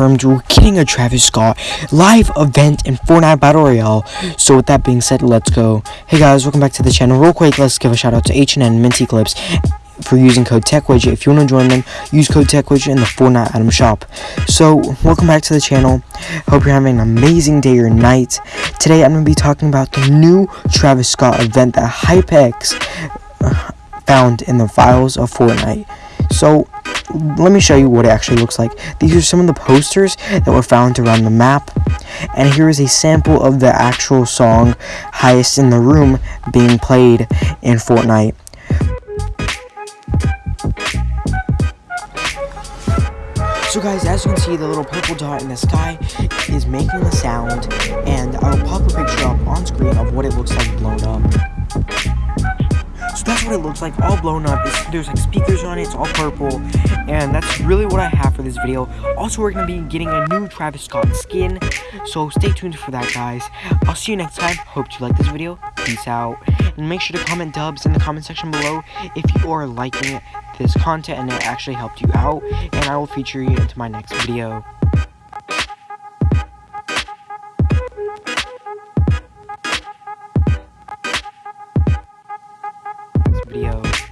confirmed we're getting a Travis Scott live event in Fortnite Battle Royale. So with that being said, let's go. Hey guys, welcome back to the channel. Real quick, let's give a shout out to H&N Minty Clips for using code TechWidget. If you want to join them, use code TechWidget in the Fortnite item shop. So, welcome back to the channel. Hope you're having an amazing day or night. Today, I'm going to be talking about the new Travis Scott event that Hypex found in the files of Fortnite. So, let me show you what it actually looks like. These are some of the posters that were found around the map. And here is a sample of the actual song Highest in the Room being played in Fortnite. So guys, as you can see, the little purple dot in the sky is making a sound, and I'll pop a picture up on screen of what it looks like blown up. That's what it looks like, all blown up. It's, there's like speakers on it, it's all purple, and that's really what I have for this video. Also, we're to be getting a new Travis Scott skin, so stay tuned for that, guys. I'll see you next time. Hope you like this video. Peace out. And make sure to comment dubs in the comment section below if you are liking this content and it actually helped you out and I will feature you into my next video. beliau.